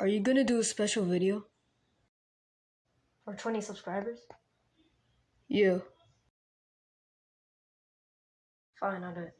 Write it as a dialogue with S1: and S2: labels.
S1: Are you gonna do a special video?
S2: For 20 subscribers?
S1: Yeah.
S2: Fine, I'll do it.